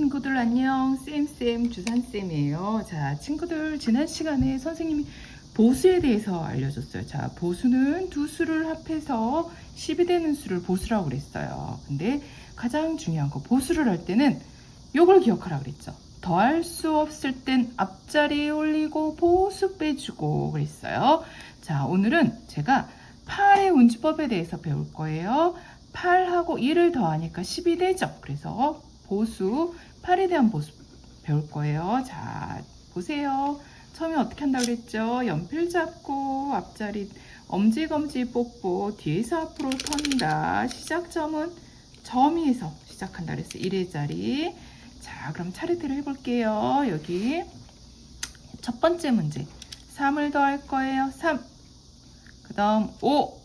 친구들 안녕. 쌤쌤 주산쌤이에요. 자 친구들 지난 시간에 선생님이 보수에 대해서 알려줬어요. 자 보수는 두 수를 합해서 10이 되는 수를 보수라고 그랬어요. 근데 가장 중요한 거 보수를 할 때는 요걸 기억하라 그랬죠. 더할 수 없을 땐 앞자리에 올리고 보수 빼주고 그랬어요. 자 오늘은 제가 8의 운주법에 대해서 배울 거예요. 8하고 1을 더하니까 10이 되죠. 그래서 보수 8에 대한 보수 배울 거예요. 자 보세요. 처음에 어떻게 한다고 그랬죠? 연필 잡고 앞자리 엄지검지 뽑고 뒤에서 앞으로 턴다. 시작점은 점에서 시작한다 그랬어요. 1의 자리. 자 그럼 차례대로 해볼게요. 여기 첫 번째 문제 3을 더할 거예요. 3. 그 다음 5.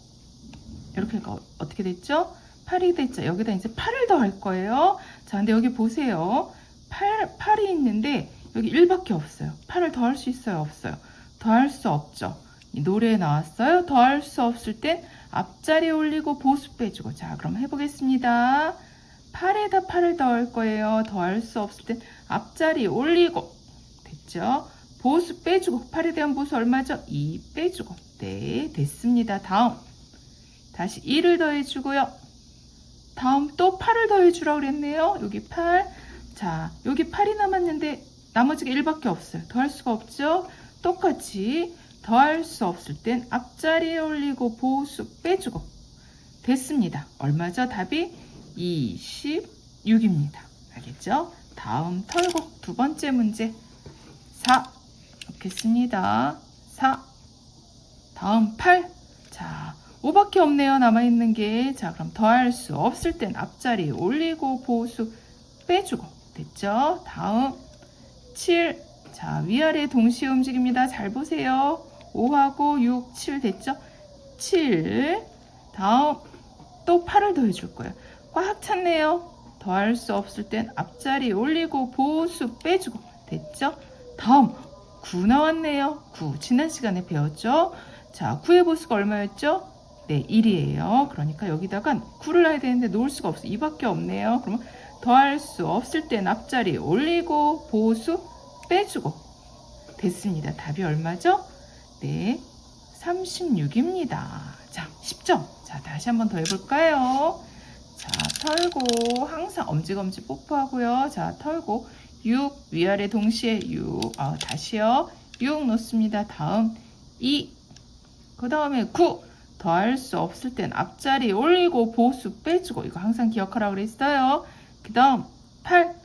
이렇게 어떻게 됐죠? 8이 됐죠. 여기다 이제 8을 더할 거예요. 자, 근데 여기 보세요. 8, 8이 있는데 여기 1밖에 없어요. 8을 더할 수 있어요? 없어요? 더할 수 없죠. 이 노래에 나왔어요. 더할 수 없을 땐 앞자리에 올리고 보수 빼주고. 자, 그럼 해보겠습니다. 8에다 8을 더할 거예요. 더할 수 없을 땐 앞자리에 올리고. 됐죠? 보수 빼주고. 8에 대한 보수 얼마죠? 2 빼주고. 네, 됐습니다. 다음. 다시 1을 더해주고요. 다음 또 8을 더해주라고 그랬네요. 여기 8. 자, 여기 8이 남았는데 나머지가 1밖에 없어요. 더할 수가 없죠? 똑같이 더할 수 없을 땐 앞자리에 올리고 보수 빼주고 됐습니다. 얼마죠? 답이 26입니다. 알겠죠? 다음 털고 두 번째 문제 4 넣겠습니다. 4 다음 8 자, 5밖에 없네요. 남아있는 게. 자, 그럼 더할 수 없을 땐 앞자리 올리고 보수 빼주고. 됐죠? 다음 7. 자, 위아래 동시에 움직입니다. 잘 보세요. 5하고 6, 7 됐죠? 7. 다음 또 8을 더해줄 거예요. 꽉 찼네요. 더할 수 없을 땐 앞자리 올리고 보수 빼주고. 됐죠? 다음 9 나왔네요. 9. 지난 시간에 배웠죠? 자, 9의 보수가 얼마였죠? 네, 1이에요. 그러니까 여기다가 9를 놔야 되는데 놓을 수가 없어요. 2밖에 없네요. 그러면 더할 수 없을 땐 앞자리 올리고 보수 빼주고 됐습니다. 답이 얼마죠? 네, 36입니다. 자, 10점. 자, 다시 한번 더 해볼까요? 자, 털고 항상 엄지검지 뽀뽀하고요. 자, 털고 6 위아래 동시에 6 어, 다시요. 6 놓습니다. 다음 2그 다음에 9 더할 수 없을 땐 앞자리 올리고 보수 빼주고 이거 항상 기억하라고 그랬어요. 그 다음 8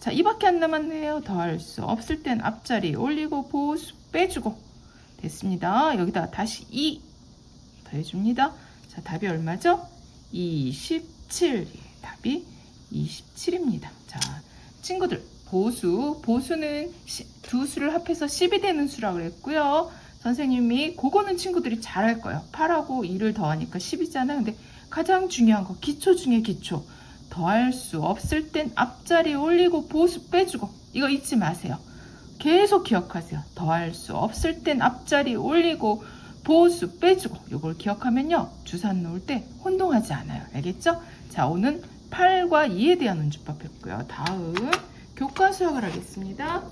자, 이밖에 안 남았네요. 더할 수 없을 땐 앞자리 올리고 보수 빼주고 됐습니다. 여기다 다시 2 더해줍니다. 자, 답이 얼마죠? 27. 답이 27입니다. 자, 친구들 보수, 보수는 두 수를 합해서 10이 되는 수라고 그랬고요. 선생님이 그거는 친구들이 잘할 거예요. 8하고 2를 더하니까 10이잖아요. 근데 가장 중요한 거 기초 중에 기초. 더할 수 없을 땐 앞자리 올리고 보수 빼주고 이거 잊지 마세요. 계속 기억하세요. 더할 수 없을 땐 앞자리 올리고 보수 빼주고 이걸 기억하면요. 주산 놓을 때 혼동하지 않아요. 알겠죠? 자 오늘 8과 2에 대한 운주법 했고요. 다음 교과 수학을 하겠습니다.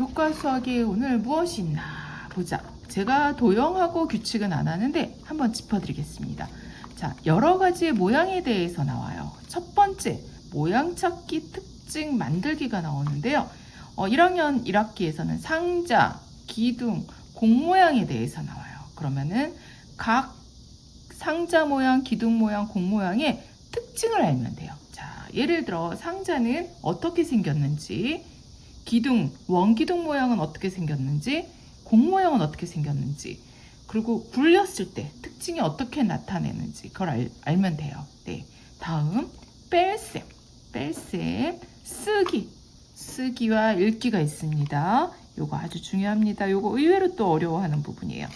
교과 수학에 오늘 무엇이 있나 보자. 제가 도형하고 규칙은 안 하는데 한번 짚어드리겠습니다. 자, 여러 가지 모양에 대해서 나와요. 첫 번째, 모양 찾기 특징 만들기가 나오는데요. 어, 1학년 1학기에서는 상자, 기둥, 공 모양에 대해서 나와요. 그러면은 각 상자 모양, 기둥 모양, 공 모양의 특징을 알면 돼요. 자, 예를 들어 상자는 어떻게 생겼는지, 기둥, 원기둥 모양은 어떻게 생겼는지, 공 모양은 어떻게 생겼는지, 그리고 굴렸을 때 특징이 어떻게 나타내는지 그걸 알, 알면 돼요. 네. 다음, 뺄셈. 뺄셈, 쓰기. 쓰기와 읽기가 있습니다. 요거 아주 중요합니다. 요거 의외로 또 어려워하는 부분이에요.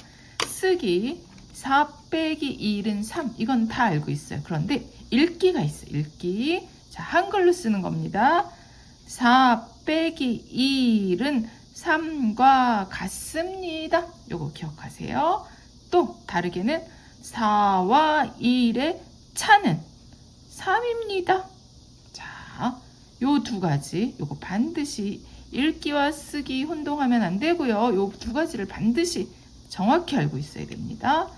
쓰기, 4 빼기 1은 3. 이건 다 알고 있어요. 그런데 읽기가 있어요. 읽기. 자, 한글로 쓰는 겁니다. 4 빼기 1은 3과 같습니다. 요거 기억하세요. 또 다르게는 4와 1의 차는 3입니다. 자, 요 두 가지, 요거 반드시 읽기와 쓰기 혼동하면 안 되고요. 요 두 가지를 반드시 정확히 알고 있어야 됩니다.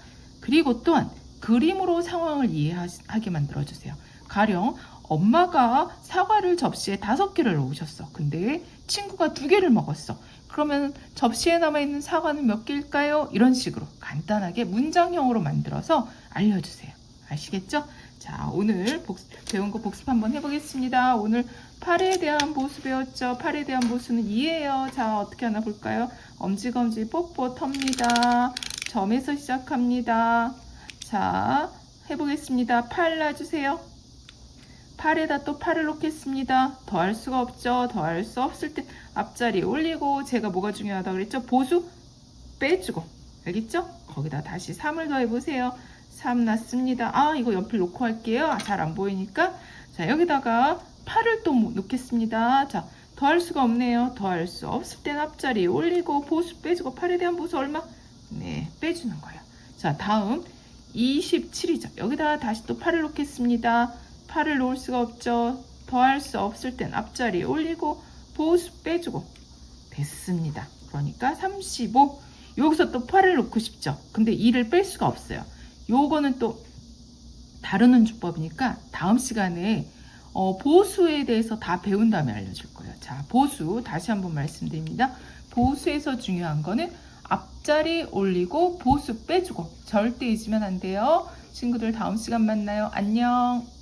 그리고 또한 그림으로 상황을 이해하게 만들어 주세요. 가령 엄마가 사과를 접시에 다섯 개를 넣으셨어. 근데 친구가 두 개를 먹었어. 그러면 접시에 남아있는 사과는 몇 개일까요? 이런 식으로 간단하게 문장형으로 만들어서 알려주세요. 아시겠죠? 자, 오늘 복습, 배운 거 복습 한번 해보겠습니다. 오늘 팔에 대한 보수 배웠죠? 팔에 대한 보수는 2예요. 자, 어떻게 하나 볼까요? 엄지검지 뽀뽀 텁니다. 점에서 시작합니다. 자, 해보겠습니다. 팔 놔주세요. 팔에다 또 팔을 놓겠습니다. 더할 수가 없죠. 더할 수 없을 때 앞자리 올리고 제가 뭐가 중요하다 그랬죠? 보수 빼주고 알겠죠? 거기다 다시 3을 더해보세요. 3 났습니다. 아 이거 연필 놓고 할게요. 잘 안 보이니까 자 여기다가 8을 또 놓겠습니다. 자 더할 수가 없네요. 더할 수 없을 땐 앞자리 올리고 보수 빼주고 8에 대한 보수 얼마? 네 빼주는 거예요. 자 다음 27이죠. 여기다 다시 또 8을 놓겠습니다. 8을 놓을 수가 없죠. 더할 수 없을 땐 앞자리 올리고 보수 빼주고 됐습니다. 그러니까 35 여기서 또 8을 놓고 싶죠. 근데 2를 뺄 수가 없어요. 요거는 또 다루는 주법이니까 다음 시간에 어, 보수에 대해서 다 배운 다음에 알려줄 거예요. 자, 보수 다시 한번 말씀드립니다. 보수에서 중요한 거는 앞자리 올리고 보수 빼주고 절대 잊으면 안 돼요. 친구들 다음 시간 만나요. 안녕.